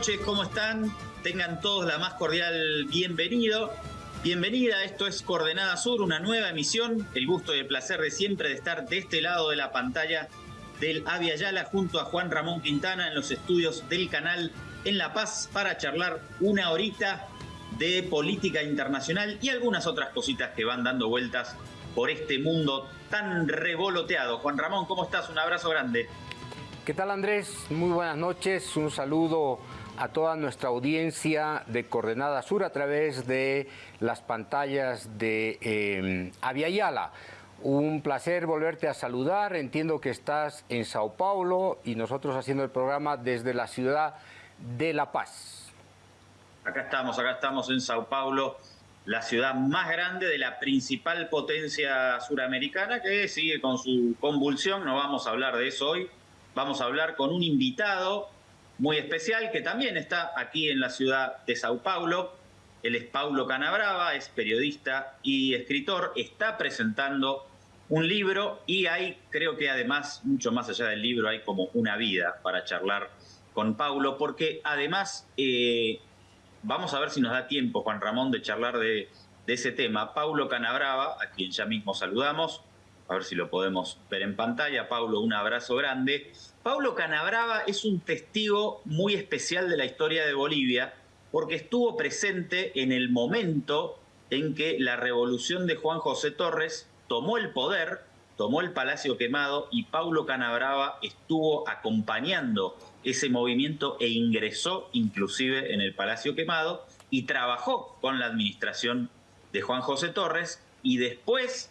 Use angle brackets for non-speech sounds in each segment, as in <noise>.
noches, ¿cómo están? Tengan todos la más cordial bienvenido. Bienvenida, esto es Coordenada Sur, una nueva emisión. El gusto y el placer de siempre de estar de este lado de la pantalla del Avia Yala junto a Juan Ramón Quintana en los estudios del canal en La Paz para charlar una horita de política internacional y algunas otras cositas que van dando vueltas por este mundo tan revoloteado. Juan Ramón, ¿cómo estás? Un abrazo grande. ¿Qué tal Andrés? Muy buenas noches. Un saludo a toda nuestra audiencia de Coordenada Sur a través de las pantallas de eh. Un placer volverte a saludar. Entiendo que estás en Sao Paulo y nosotros haciendo el programa desde la ciudad de La Paz. Acá estamos, acá estamos en Sao Paulo, la ciudad más grande de la principal potencia suramericana que sigue con su convulsión. No vamos a hablar de eso hoy. Vamos a hablar con un invitado muy especial que también está aquí en la ciudad de Sao Paulo. Él es Paulo Canabrava, es periodista y escritor, está presentando un libro y hay, creo que además, mucho más allá del libro, hay como una vida para charlar con Paulo, porque además, eh, vamos a ver si nos da tiempo, Juan Ramón, de charlar de ese tema. Paulo Canabrava, a quien ya mismo saludamos, a ver si lo podemos ver en pantalla. Paulo, un abrazo grande. Paulo Canabrava es un testigo muy especial de la historia de Bolivia porque estuvo presente en el momento en que la revolución de Juan José Torres tomó el poder, tomó el Palacio Quemado y Paulo Canabrava estuvo acompañando ese movimiento e ingresó inclusive en el Palacio Quemado y trabajó con la administración de Juan José Torres y después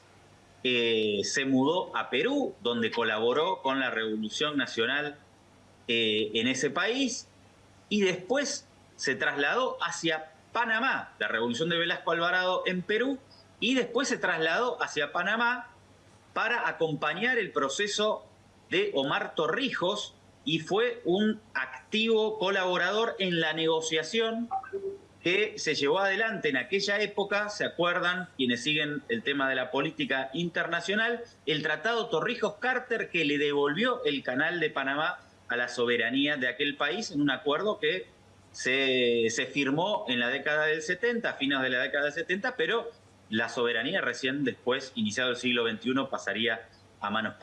eh, se mudó a Perú, donde colaboró con la Revolución Nacional eh, en ese país, y después se trasladó hacia Panamá, la Revolución de Velasco Alvarado en Perú, y después se trasladó hacia Panamá para acompañar el proceso de Omar Torrijos y fue un activo colaborador en la negociación que se llevó adelante en aquella época, se acuerdan quienes siguen el tema de la política internacional, el Tratado Torrijos-Carter que le devolvió el canal de Panamá a la soberanía de aquel país en un acuerdo que se, se firmó en la década del 70, a fines de la década del 70, pero la soberanía recién después, iniciado el siglo XXI, pasaría a manos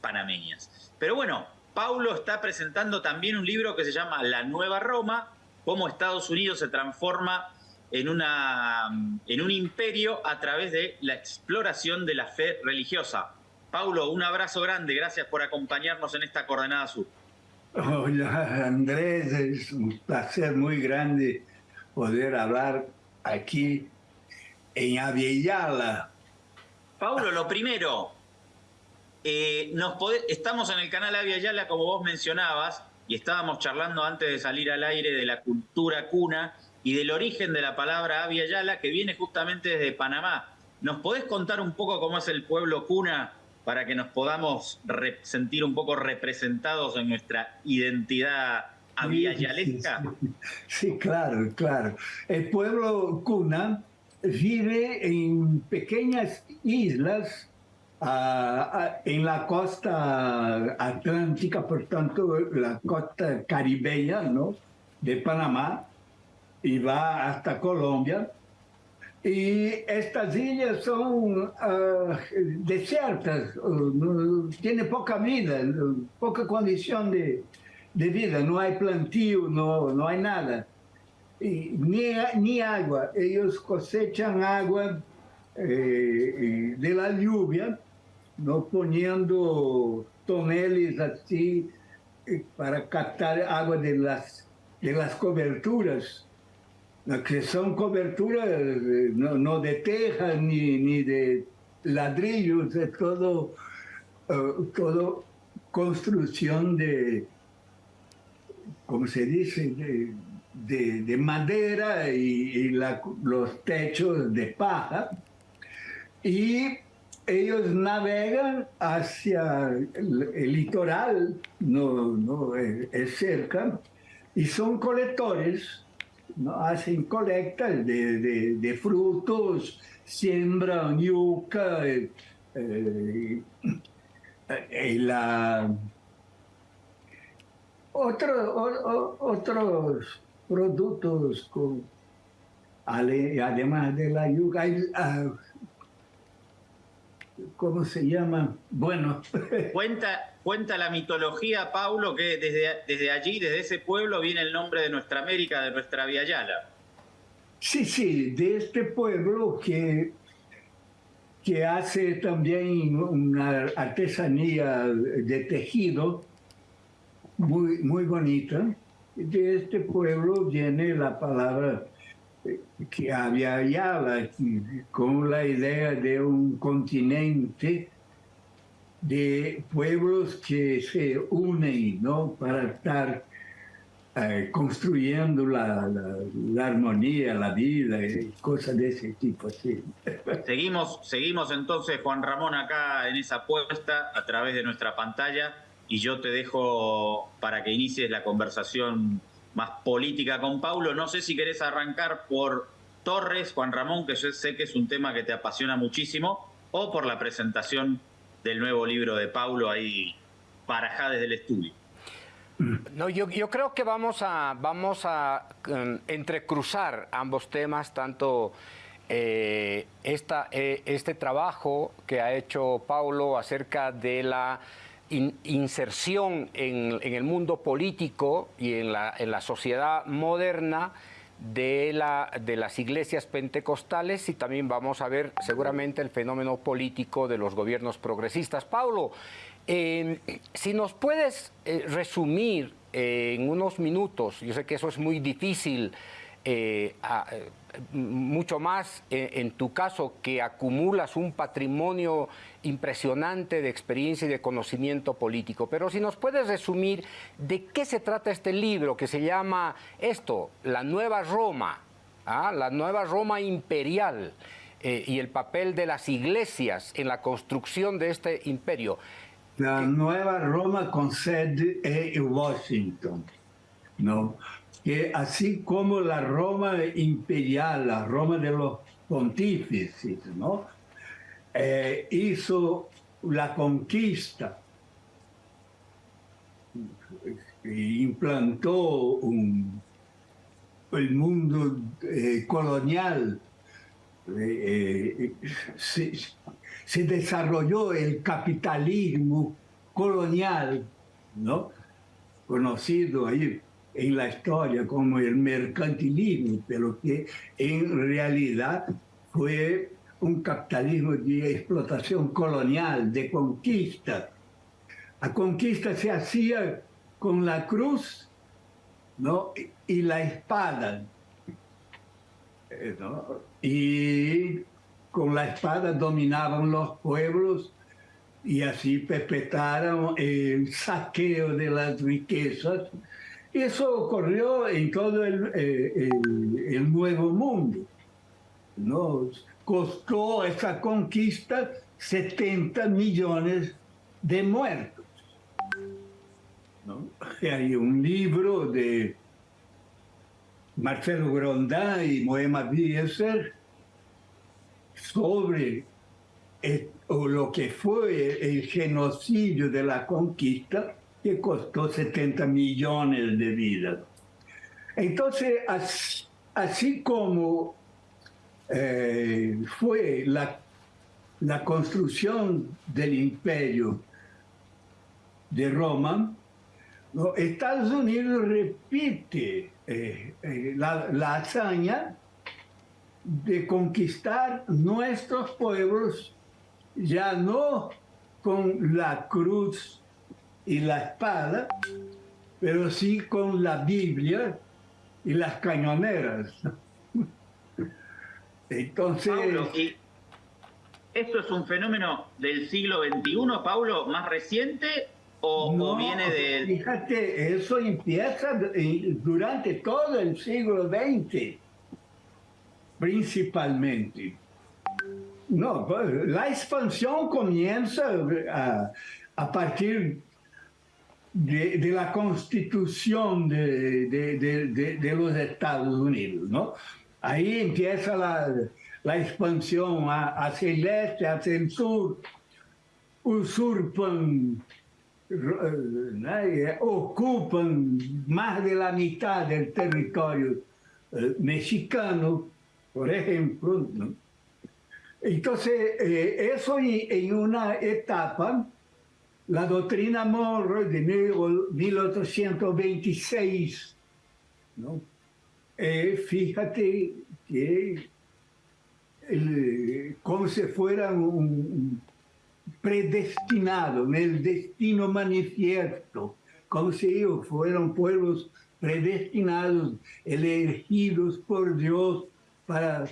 panameñas. Pero bueno, Paulo está presentando también un libro que se llama La Nueva Roma, cómo Estados Unidos se transforma en, una, en un imperio a través de la exploración de la fe religiosa. Paulo, un abrazo grande, gracias por acompañarnos en esta coordenada sur. Hola Andrés, es un placer muy grande poder hablar aquí en Aviala. Paulo, lo primero, eh, nos estamos en el canal Aviala, como vos mencionabas, y estábamos charlando antes de salir al aire de la cultura cuna y del origen de la palabra Avia que viene justamente desde Panamá. ¿Nos podés contar un poco cómo es el pueblo cuna para que nos podamos sentir un poco representados en nuestra identidad aviayalesca? Sí, sí, claro, claro. El pueblo cuna vive en pequeñas islas en la costa atlántica, por tanto, la costa caribeña ¿no? de Panamá, y va hasta Colombia. Y estas islas son ah, desiertas, uh, tiene poca vida, poca condición de, de, vida, no hay plantío, no, no hay nada, y, ni, ni agua. Ellos cosechan agua eh, de la lluvia no poniendo toneles así eh, para captar agua de las, de las coberturas, que son coberturas eh, no, de teja ni, ni de ladrillos, es todo, uh, todo construcción de, ¿cómo se dice?, de, de, madera y, los techos de paja. Y ellos navegan hacia el, litoral, no, no es, cerca, y son colectores, hacen colectas de, frutos, siembran yuca, eh, eh, la, otro, otros productos además de la yuca, ah, ¿cómo se llama? Bueno. <laughs> Cuenta, cuenta la mitología, Paulo, que desde, desde allí, desde ese pueblo, viene el nombre de nuestra América, de nuestra Via Yala. Sí, sí, de este pueblo que, que hace también una artesanía de tejido muy, muy bonita. De este pueblo viene la palabra que había Yala, con la idea de un continente de pueblos que se unen ¿no? para estar eh, construyendo la, la, armonía, la vida y cosas de ese tipo. Sí. <laughs> Seguimos, seguimos entonces, Juan Ramón, acá en esa apuesta a través de nuestra pantalla y yo te dejo para que inicies la conversación más política con Paulo. No sé si querés arrancar por Torres, Juan Ramón, que yo sé que es un tema que te apasiona muchísimo, o por la presentación del nuevo libro de Paulo ahí para desde el estudio. No, yo, yo, creo que vamos a, vamos a um, entrecruzar ambos temas, tanto eh, esta, eh, este trabajo que ha hecho Paulo acerca de la inserción en, el mundo político y en la, sociedad moderna de, la, de las iglesias pentecostales y también vamos a ver seguramente el fenómeno político de los gobiernos progresistas. Paulo, eh, si nos puedes eh, resumir eh, en unos minutos, yo sé que eso es muy difícil, mucho más en tu caso que acumulas un patrimonio impresionante de experiencia y de conocimiento político. Pero si nos puedes resumir de qué se trata este libro que se llama esto, La Nueva Roma, ¿ah? la Nueva Roma Imperial eh, y el papel de las iglesias en la construcción de este imperio. La Nueva Roma con sede en Washington, ¿no? que así como la Roma imperial, la Roma de los pontífices, ¿no? Eh, hizo la conquista, implantó el mundo eh, colonial, eh, se, desarrolló el capitalismo colonial, ¿no? conocido ahí en la historia como el mercantilismo, pero que en realidad fue un capitalismo de explotación colonial, de conquista. La conquista se hacía con la cruz ¿no? y la espada. Y con la espada dominaban los pueblos y así perpetraron el saqueo de las riquezas. Eso ocurrió en todo el, eh, el, el Nuevo Mundo. ¿no? Costó esa conquista 70 millones de muertos. Hay un libro de Marcelo Grondá y Moema Bieser sobre lo que fue el genocidio de la conquista que costó 70 millones de vidas. Entonces, así como eh, fue la, la construcción del imperio de Roma, Estados Unidos repite eh, eh, la, la, hazaña de conquistar nuestros pueblos ya no con la cruz y la espada, pero sí con la Biblia y las cañoneras. Entonces... Paulo, ¿esto es un fenómeno del siglo XXI, Paulo, más reciente o, viene de...? Fíjate, eso empieza durante todo el siglo XX, principalmente. No, la expansión comienza a, a partir de, de, la constitución de, de, de, los Estados Unidos, ¿no? Ahí empieza la, expansión hacia el este, hacia el sur, usurpan ocupan más de la mitad del territorio eh, mexicano, por ejemplo. Entonces, eh, eso en, una etapa, la doctrina Monroe de 1826, ¿no? Fíjate que como si fuera un, predestinado, en el destino manifiesto, como si ellos fueran pueblos predestinados, elegidos por Dios para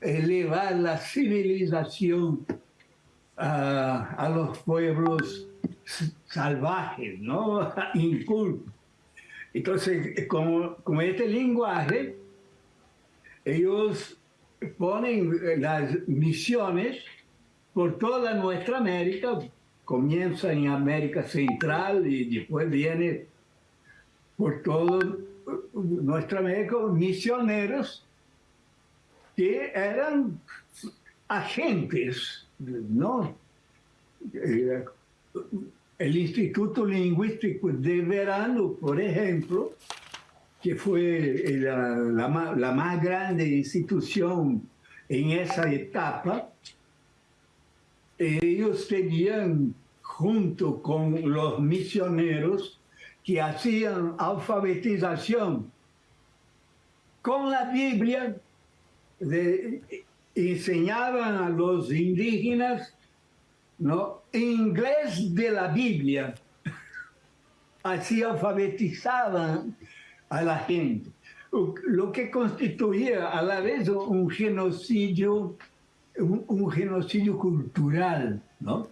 elevar la civilización a, los pueblos salvajes, ¿no? <laughs> Incultos. Entonces, como, como este lenguaje, ellos ponen las misiones por toda nuestra América, comienza en América Central y después viene por toda nuestra América misioneros que eran agentes, ¿no? Eh, el Instituto Lingüístico de Verano, por ejemplo, que fue la, más grande institución en esa etapa, ellos tenían, junto con los misioneros que hacían alfabetización con la Biblia, enseñaban a los indígenas ¿no? inglés de la Biblia. Así alfabetizaban a la gente, lo que constituía a la vez un genocidio, un, genocidio cultural, ¿no?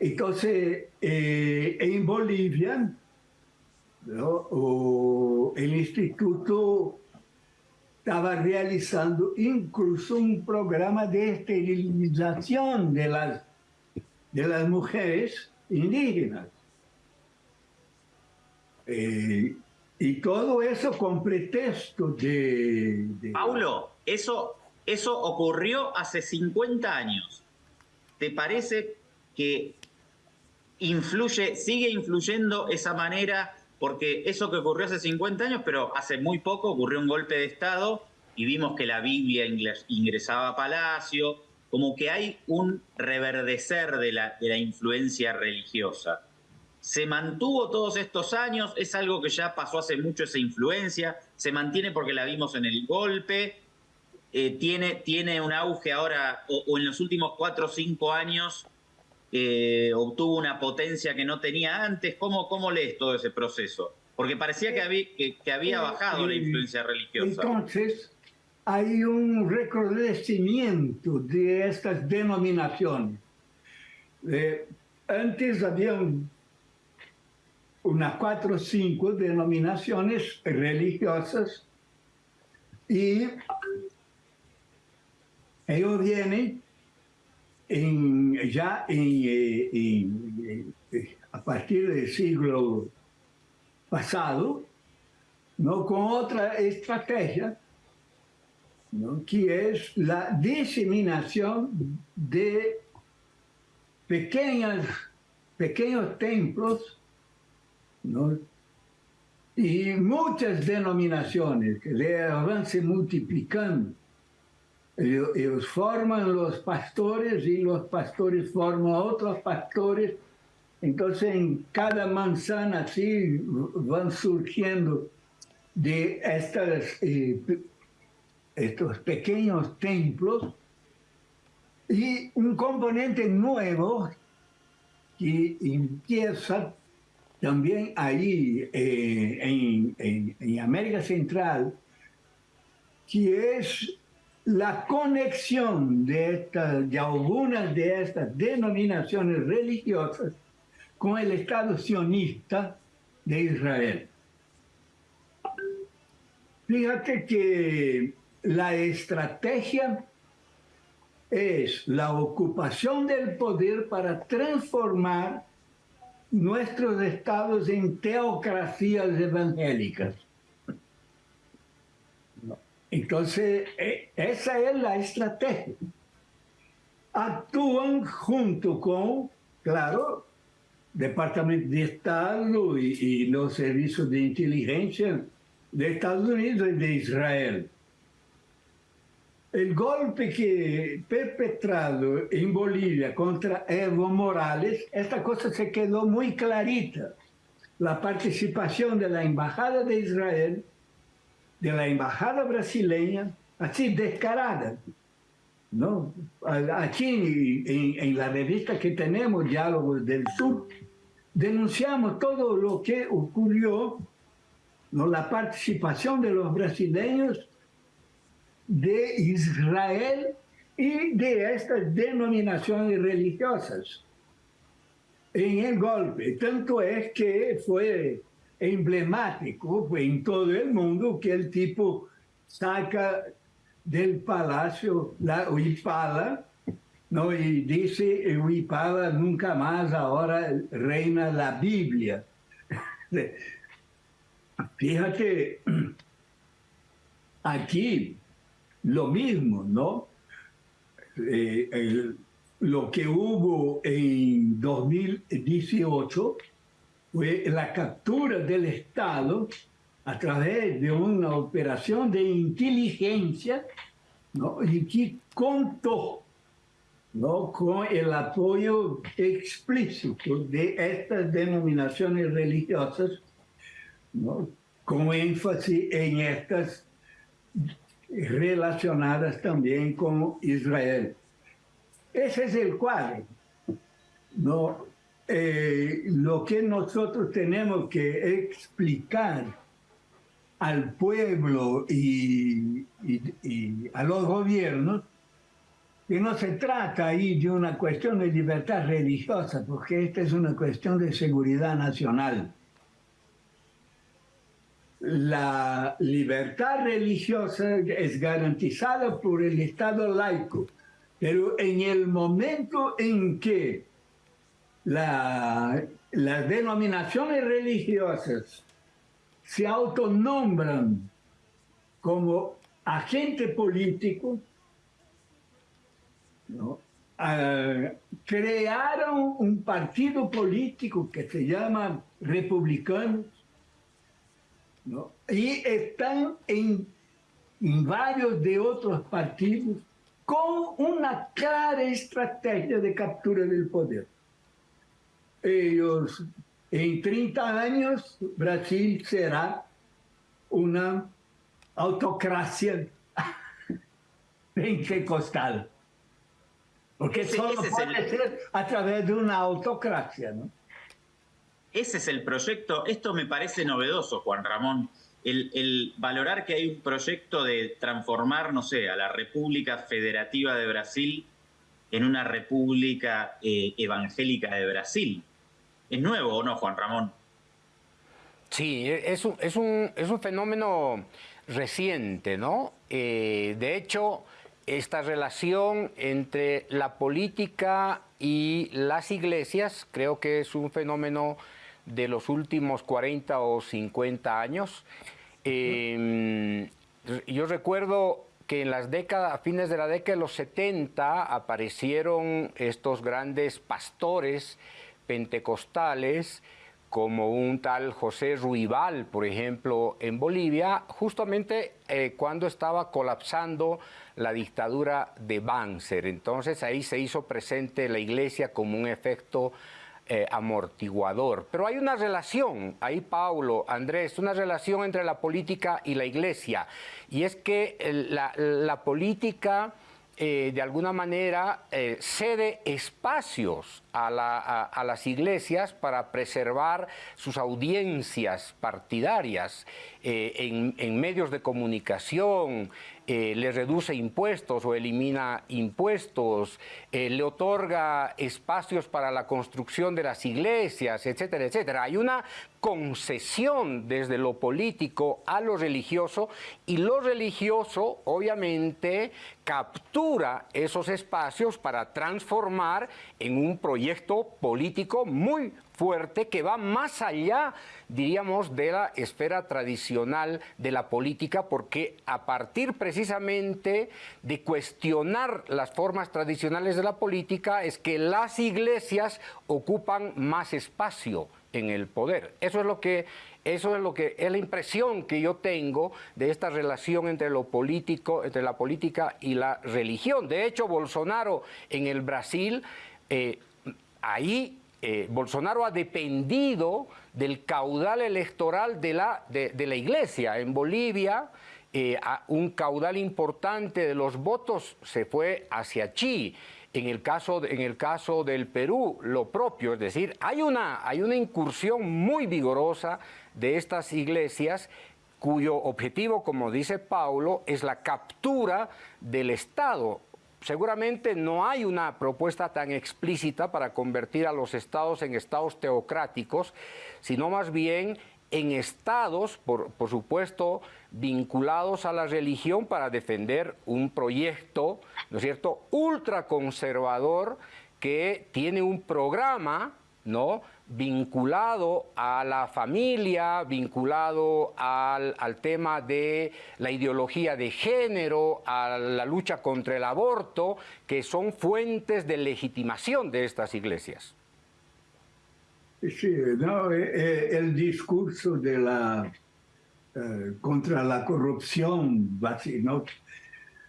Entonces, eh, en Bolivia, el instituto estaba realizando incluso un programa de esterilización de las, de las mujeres indígenas. Eh, y todo eso con pretexto de, Paulo, eso, eso ocurrió hace 50 años. ¿Te parece que influye, sigue influyendo esa manera? Porque eso que ocurrió hace 50 años, pero hace muy poco ocurrió un golpe de Estado y vimos que la Biblia ingresaba a Palacio, como que hay un reverdecer de la, de la influencia religiosa. Se mantuvo todos estos años, es algo que ya pasó hace mucho esa influencia, se mantiene porque la vimos en el golpe, eh, tiene, tiene un auge ahora, o, en los últimos cuatro o cinco años eh, obtuvo una potencia que no tenía antes. ¿Cómo, ¿Cómo lees todo ese proceso? Porque parecía que había, que, había bajado la influencia religiosa. Entonces, hay un recrudecimiento de estas denominaciones. Eh, antes había un unas cuatro o cinco denominaciones religiosas y ellos vienen ya eh, a partir del siglo pasado, ¿no? con otra estrategia, que es la diseminación de pequeñas, pequeños templos y muchas denominaciones que van se multiplicando. Ellos, forman los pastores y los pastores forman otros pastores. Entonces en cada manzana así van surgiendo de estas, eh, estos pequeños templos y un componente nuevo que empieza también ahí eh, en, América Central, que es la conexión de, de algunas de estas denominaciones religiosas con el Estado sionista de Israel. Fíjate que la estrategia es la ocupación del poder para transformar nuestros estados en teocracias evangélicas. Entonces, e, esa es la estrategia. Actúan junto con claro, Departamento de Estado y, los servicios de inteligencia de Estados Unidos y de Israel. El golpe que perpetrado en Bolivia contra Evo Morales, esta cosa se quedó muy clarita. La participación de la Embajada de Israel, de la Embajada brasileña, así descarada. ¿no? Aquí en, la revista que tenemos, Diálogos del Sur, denunciamos todo lo que ocurrió, ¿no? la participación de los brasileños, de Israel y de estas denominaciones religiosas en el golpe. Tanto es que fue emblemático en todo el mundo que el tipo saca del palacio la Huipala, ¿no? y dice, Huipala nunca más ahora reina la Biblia. <laughs> Fíjate, aquí lo mismo, ¿no? Eh, lo que hubo en 2018 fue la captura del Estado a través de una operación de inteligencia y que contó con el apoyo explícito de estas denominaciones religiosas, con énfasis en estas relacionadas también con Israel. Ese es el cuadro. ¿no? Eh, lo que nosotros tenemos que explicar al pueblo y, a los gobiernos que no se trata ahí de una cuestión de libertad religiosa, porque esta es una cuestión de seguridad nacional. La libertad religiosa es garantizada por el Estado laico, pero en el momento en que las denominaciones religiosas se autonombran como agente político, ah, crearon un partido político que se llama Republicanos y están en, en varios de otros partidos con una clara estrategia de captura del poder. Ellos en 30 años, Brasil será una autocracia <laughs> pentecostal. Porque ese, solo puede ser a través de una autocracia, ¿no? Ese es el proyecto. Esto me parece novedoso, Juan Ramón. El, valorar que hay un proyecto de transformar, no sé, a la República Federativa de Brasil en una República eh, Evangélica de Brasil. ¿Es nuevo o no, Juan Ramón? Sí, es un, es un, es un fenómeno reciente, ¿no? Eh, de hecho, esta relación entre la política y las iglesias creo que es un fenómeno de los últimos 40 o 50 años. Em, yo recuerdo que en las décadas, a fines de la década de los 70 aparecieron estos grandes pastores pentecostales, como un tal José Ruibal, por ejemplo, en Bolivia, justamente eh, cuando estaba colapsando la dictadura de Banzer. Entonces ahí se hizo presente la iglesia como un efecto eh, amortiguador. Pero hay una relación, ahí Paulo, Andrés, una relación entre la política y la iglesia. Y es que la, la política eh, de alguna manera eh, cede espacios a, las iglesias para preservar sus audiencias partidarias eh, en, medios de comunicación, le reduce impuestos o elimina impuestos, le otorga espacios para la construcción de las iglesias, etcétera, etcétera. Hay una concesión desde lo político a lo religioso y lo religioso obviamente captura esos espacios para transformar en un proyecto político muy fuerte que va más allá, diríamos, de la esfera tradicional de la política, porque a partir precisamente de cuestionar las formas tradicionales de la política es que las iglesias ocupan más espacio en el poder. Eso es lo que eso es lo que es la impresión que yo tengo de esta relación entre lo político, entre la política y la religión. De hecho, Bolsonaro en el Brasil, eh, ahí eh, Bolsonaro ha dependido del caudal electoral de la, de, la iglesia. En Bolivia, eh, un caudal importante de los votos se fue hacia Chi. En el, caso, en el caso del Perú, lo propio, es decir, hay una, hay una incursión muy vigorosa de estas iglesias cuyo objetivo, como dice Paulo, es la captura del Estado. Seguramente no hay una propuesta tan explícita para convertir a los estados en estados teocráticos, sino más bien en estados, por, supuesto, vinculados a la religión para defender un proyecto, ¿no es cierto?, ultraconservador que tiene un programa, ¿no?, vinculado a la familia, vinculado al, tema de la ideología de género, a la lucha contra el aborto, que son fuentes de legitimación de estas iglesias. Sí, no, eh, eh, el discurso de la eh, contra la corrupción, ¿no?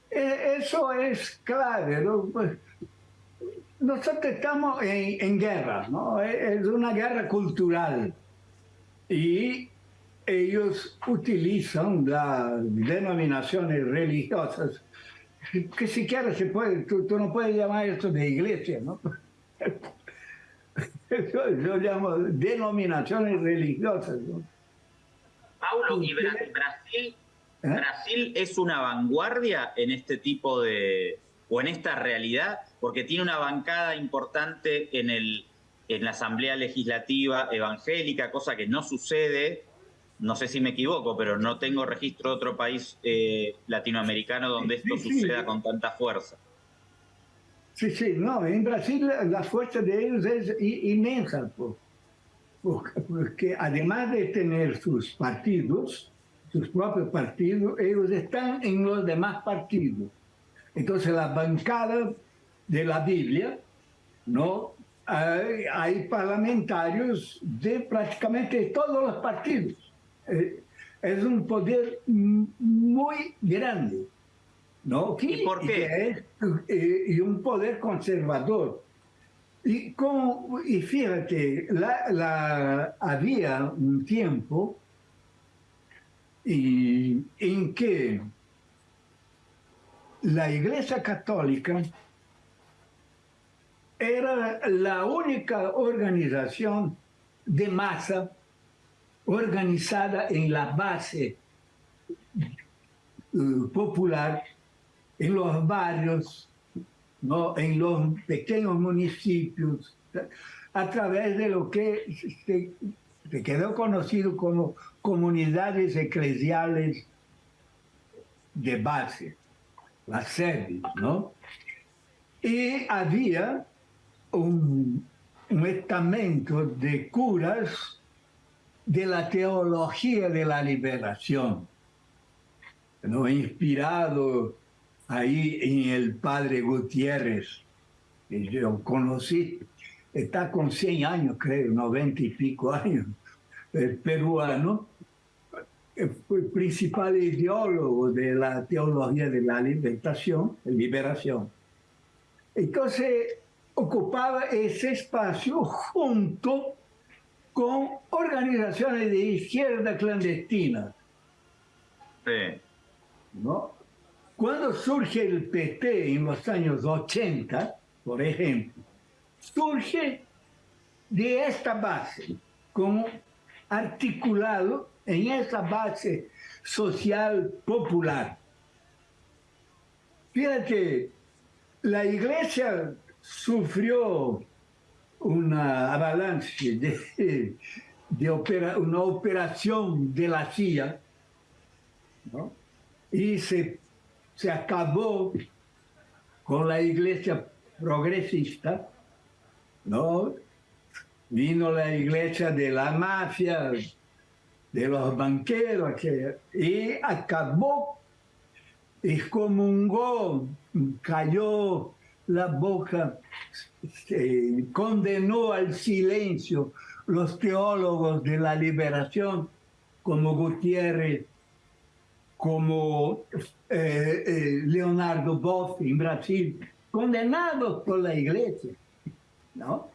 eso es clave. Pues, nosotros estamos en, guerra, ¿no? Es una guerra cultural. Y ellos utilizan las denominaciones religiosas, que siquiera se puede, tú, no puedes llamar esto de iglesia, ¿no? <laughs> <laughs> Yo, llamo denominaciones religiosas. ¿no? Paulo, ¿y Brasil, ¿Eh? Brasil es una vanguardia en este tipo de, o en esta realidad? porque tiene una bancada importante en, el, en la Asamblea Legislativa Evangélica, cosa que no sucede, no sé si me equivoco, pero no tengo registro de otro país eh, latinoamericano donde esto suceda con tanta fuerza. Sí, sí, no, en Brasil la fuerza de ellos es inmensa, porque además de tener sus partidos, sus propios partidos, ellos están en los demás partidos. Entonces la bancada de la Biblia, ¿no? Hay, parlamentarios de prácticamente todos los partidos. Eh, es un poder muy grande, ¿no? ¿Y por qué? Eh, y un poder conservador. Y, como, y fíjate, la, había un tiempo y, en que la Iglesia Católica era la única organización de masa organizada en la base eh, popular, en los barrios, ¿no? en los pequeños municipios, a través de lo que se, quedó conocido como comunidades eclesiales de base, las sedes, ¿no? Y había un, estamento de curas de la teología de la liberación, ¿no? inspirado ahí en el padre Gutiérrez, que yo conocí, está con 100 años, creo, 90 y pico años, el peruano, fue el principal ideólogo de la teología de la liberación, liberación. Entonces, ocupaba ese espacio junto con organizaciones de izquierda clandestina. Sí. ¿No? Cuando surge el PT en los años 80, por ejemplo, surge de esta base, como articulado en esa base social popular. Fíjate, la iglesia sufrió una avalanche de, de una operación de la CIA y se, se acabó con la iglesia progresista, ¿no? vino la iglesia de la mafia, de los banqueros, y acabó, excomungó, cayó la boca, condenó al silencio los teólogos de la liberación como Gutiérrez, como eh, eh, Leonardo Boff en Brasil, condenados por la iglesia, ¿no?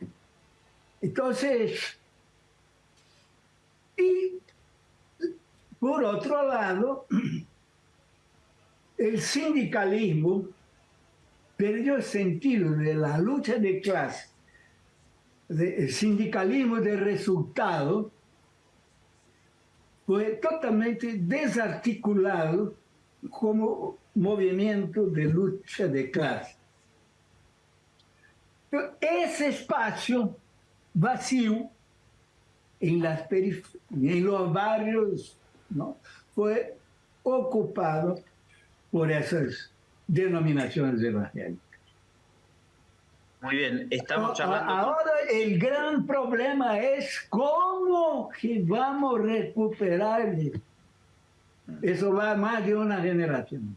Entonces, y por otro lado, el sindicalismo perdió el sentido de la lucha de clase, el sindicalismo de resultado, fue totalmente desarticulado como movimiento de lucha de clase. Ese espacio vacío en, las en los barrios ¿no? fue ocupado por esas denominaciones evangélicas. Muy bien, estamos charlando. Ahora el gran problema es cómo vamos a recuperar. Eso va más de una generación.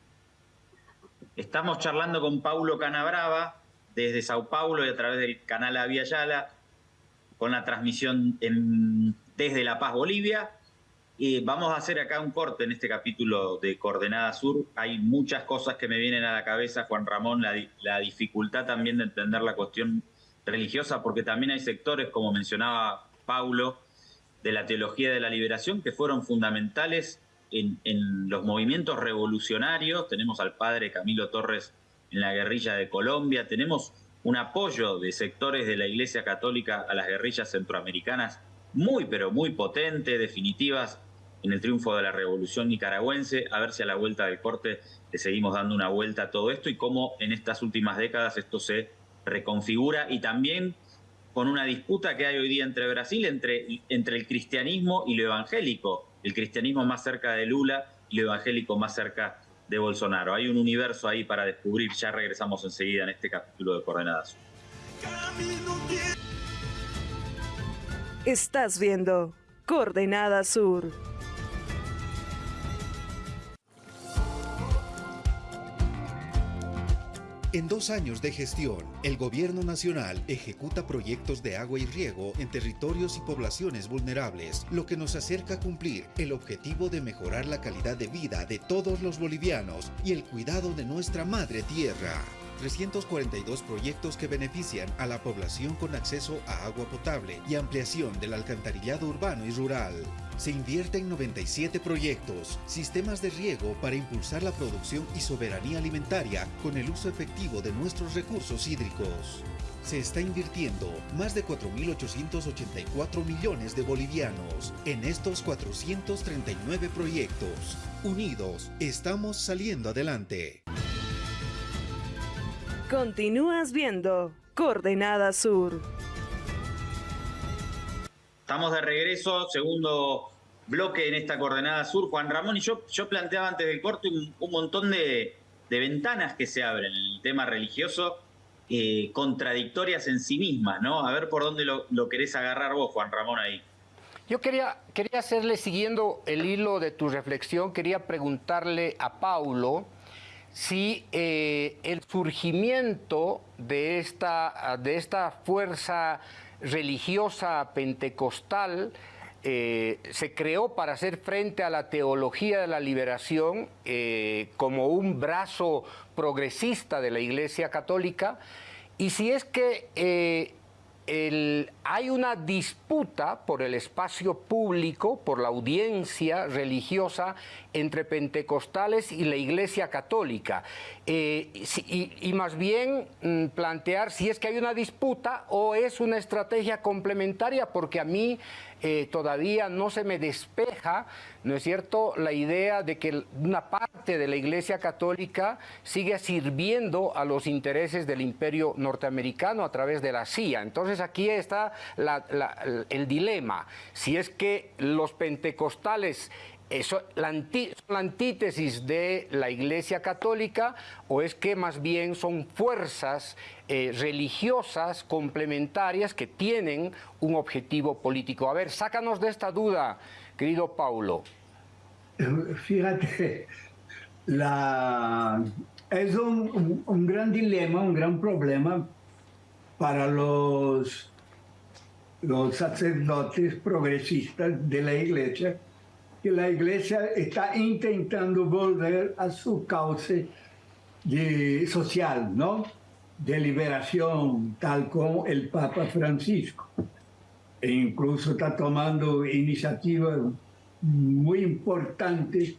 Estamos charlando con Paulo Canabrava desde Sao Paulo y a través del canal Avia Yala, con la transmisión desde La Paz, Bolivia. Y vamos a hacer acá un corte en este capítulo de Coordenada Sur. Hay muchas cosas que me vienen a la cabeza, Juan Ramón, la, la dificultad también de entender la cuestión religiosa, porque también hay sectores, como mencionaba Paulo, de la teología de la liberación, que fueron fundamentales en, en, los movimientos revolucionarios. Tenemos al padre Camilo Torres en la guerrilla de Colombia, tenemos un apoyo de sectores de la Iglesia Católica a las guerrillas centroamericanas muy, pero muy potente, definitivas en el triunfo de la revolución nicaragüense, a ver si a la vuelta del corte le seguimos dando una vuelta a todo esto y cómo en estas últimas décadas esto se reconfigura y también con una disputa que hay hoy día entre Brasil, entre, entre el cristianismo y lo evangélico, el cristianismo más cerca de Lula y lo evangélico más cerca de Bolsonaro. Hay un universo ahí para descubrir, ya regresamos enseguida en este capítulo de Coordenadas. Estás viendo Coordenada Sur. En dos años de gestión, el Gobierno Nacional ejecuta proyectos de agua y riego en territorios y poblaciones vulnerables, lo que nos acerca a cumplir el objetivo de mejorar la calidad de vida de todos los bolivianos y el cuidado de nuestra madre tierra. 342 proyectos que benefician a la población con acceso a agua potable y ampliación del alcantarillado urbano y rural. Se invierte en 97 proyectos, sistemas de riego para impulsar la producción y soberanía alimentaria con el uso efectivo de nuestros recursos hídricos. Se está invirtiendo más de 4.884 millones de bolivianos en estos 439 proyectos. Unidos, estamos saliendo adelante. Continúas viendo Coordenada Sur. Estamos de regreso, segundo bloque en esta Coordenada Sur. Juan Ramón y yo, yo planteaba antes del corte un, montón de, ventanas que se abren en el tema religioso, eh, contradictorias en sí mismas, ¿no? A ver por dónde lo, lo, querés agarrar vos, Juan Ramón, ahí. Yo quería, quería hacerle, siguiendo el hilo de tu reflexión, quería preguntarle a Paulo si eh, el surgimiento de esta, de esta fuerza religiosa pentecostal eh, se creó para hacer frente a la teología de la liberación eh, como un brazo progresista de la Iglesia Católica, y si es que hay una disputa por el espacio público, por la audiencia religiosa entre pentecostales y la Iglesia Católica. Eh, y, más bien mm, plantear si es que hay una disputa o es una estrategia complementaria, porque a mí eh, todavía no se me despeja, ¿no es cierto?, la idea de que una parte de la Iglesia Católica sigue sirviendo a los intereses del imperio norteamericano a través de la CIA. Entonces aquí está el dilema. Si es que los pentecostales ¿Eso, la, antítesis de la Iglesia Católica o es que más bien son fuerzas eh, religiosas complementarias que tienen un objetivo político? A ver, sácanos de esta duda, querido Paulo. Fíjate, la, es un, un gran dilema, un gran problema para los, los sacerdotes progresistas de la iglesia, que la iglesia está intentando volver a su cauce de, social, ¿no? De liberación, tal como el Papa Francisco. E incluso está tomando iniciativas muy importantes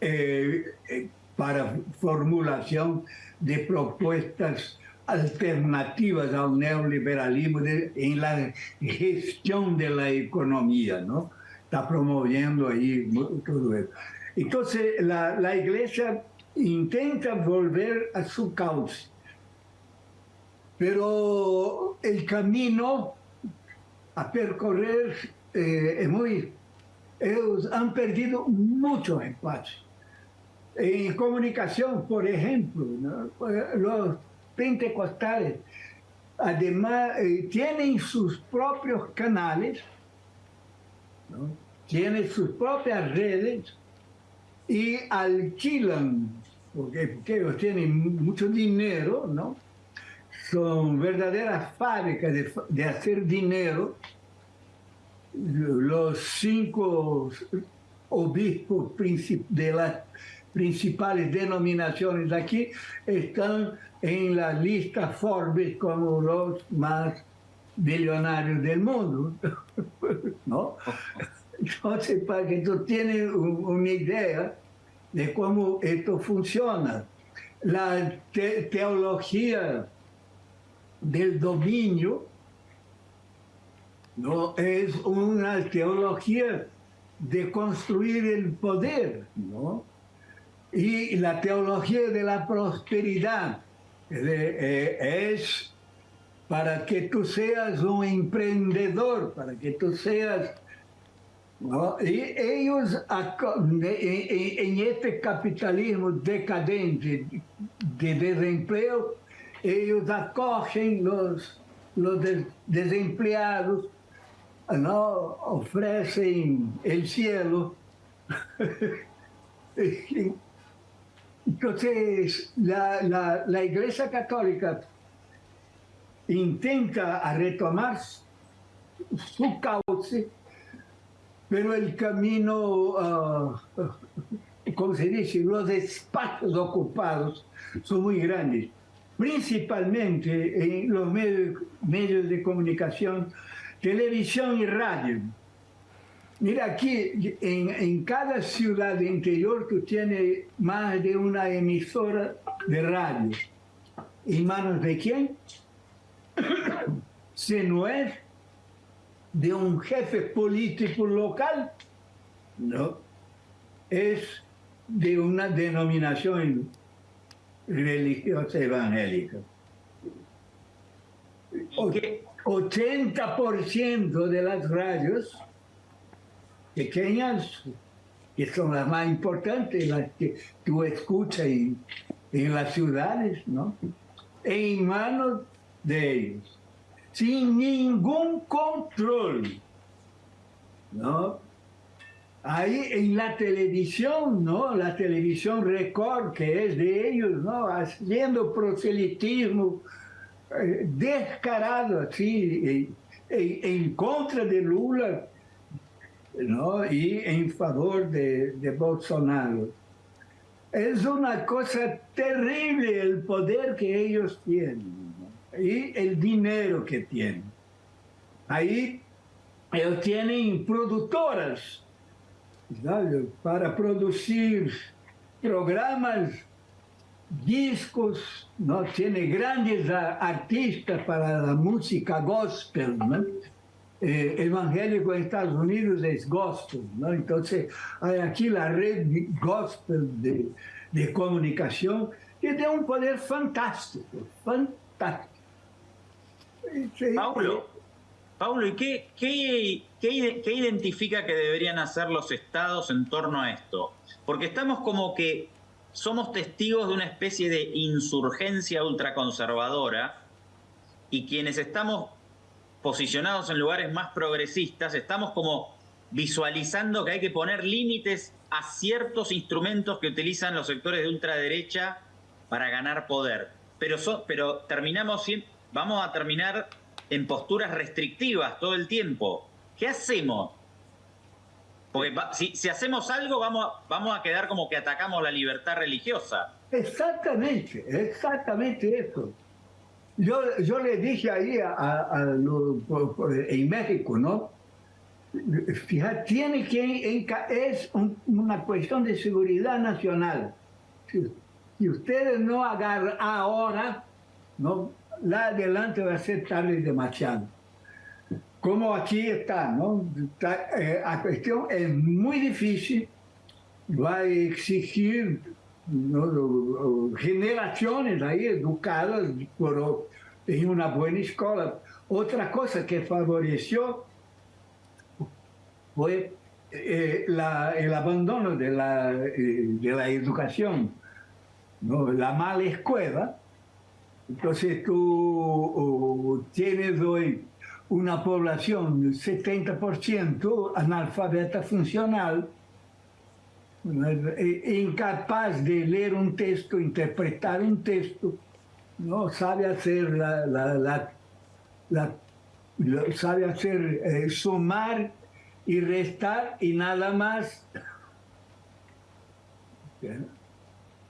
eh, eh, para formulación de propuestas alternativas al neoliberalismo en la gestión de la economía, ¿no? Está promoviendo ahí todo eso. Entonces, la, la iglesia intenta volver a su cauce, pero el camino a percorrer eh, es muy... Ellos han perdido mucho espacio. En comunicación, por ejemplo, los pentecostales, además, eh, tienen sus propios canales, tienen sus propias redes y alquilan, porque, ellos tienen mucho dinero, ¿no? Son verdaderas fábricas de, hacer dinero. Los cinco obispos de las principales denominaciones de aquí están en la lista Forbes como los más billonarios del mundo, ¿no? Entonces, para que tú tienes una idea de cómo esto funciona, la teología del dominio no es una teología de construir el poder, ¿no? Y la teología de la prosperidad eh, es para que tú seas un emprendedor, para que tú seas... Y ellos, en este capitalismo decadente de desempleo, ellos acogen los, los desempleados, ¿no? ofrecen el cielo. <laughs> Entonces, la, la, Iglesia Católica intenta retomar su cauce, pero el camino, uh, como se dice, los espacios ocupados son muy grandes, principalmente en los medios, medios de comunicación, televisión y radio. Mira, aquí en, cada ciudad interior tú tienes más de una emisora de radio. ¿En manos de quién? Si no es de un jefe político local, no, es de una denominación religiosa evangélica. 80% de las radios pequeñas, que son las más importantes, las que tú escuchas en, las ciudades, ¿no? En manos de ellos, sin ningún control, ¿no? Ahí en la televisión, ¿no? La televisión Record, que es de ellos, ¿no? Haciendo proselitismo eh, descarado, así, en contra de Lula, ¿no? y en favor de Bolsonaro. Es una cosa terrible el poder que ellos tienen y el dinero que tienen. Ahí ellos tienen productoras para producir programas, discos, ¿no? tiene grandes artistas para la música gospel. ¿no? eh, evangélico en Estados Unidos es gospel, ¿no? Entonces hay aquí la red gospel de, de comunicación que tiene un poder fantástico, fantástico. Paulo, Paulo, ¿y qué, qué, ¿qué, ¿qué identifica que deberían hacer los estados en torno a esto? Porque estamos como que somos testigos de una especie de insurgencia ultraconservadora y quienes estamos posicionados en lugares más progresistas, estamos como visualizando que hay que poner límites a ciertos instrumentos que utilizan los sectores de ultraderecha para ganar poder. Pero, pero terminamos, vamos a terminar en posturas restrictivas todo el tiempo. ¿Qué hacemos? Porque si, hacemos algo vamos, vamos a quedar como que atacamos la libertad religiosa. Exactamente, exactamente eso. Yo, yo le dije ahí a, en México, ¿no? Fíjate, tiene que, es una cuestión de seguridad nacional. Si, ustedes no agarran ahora, ¿no? La adelante va a ser tarde demasiado. Como aquí está, ¿no? Eh, la cuestión es muy difícil, va a exigir generaciones ahí educadas por, en una buena escuela. Otra cosa que favoreció fue eh, el abandono de la, eh, de la educación, ¿no? la mala escuela. Entonces tú tienes hoy una población 70% analfabeta funcional, eh, incapaz de leer un texto, interpretar un texto, no sabe hacer la, la, la, sabe hacer eh, sumar y restar y nada más.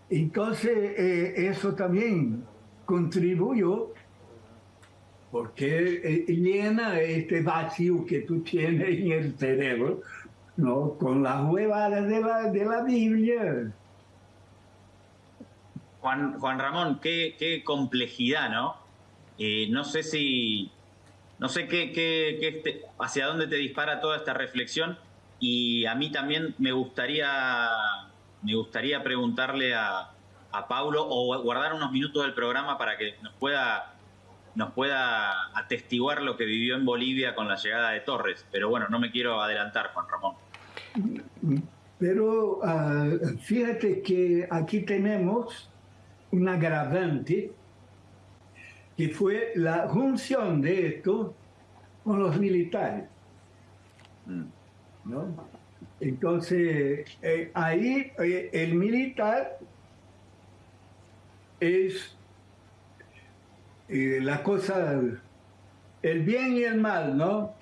Entonces eh, eso también contribuyó porque llena este vacío que tú tienes en el cerebro ¿no? con las huevadas de la, de la Biblia. Juan, Juan Ramón, qué, qué complejidad, ¿no? Eh, no sé si, no sé qué, qué, este, hacia dónde te dispara toda esta reflexión y a mí también me gustaría, me gustaría preguntarle a, a Paulo o guardar unos minutos del programa para que nos pueda nos pueda atestiguar lo que vivió en Bolivia con la llegada de Torres. Pero bueno, no me quiero adelantar, Juan Ramón. Pero ah, fíjate que aquí tenemos un agravante que fue la junción de esto con los militares. Mm. Entonces, eh, ahí eh, el militar es eh, la cosa, el bien y el mal, ¿no?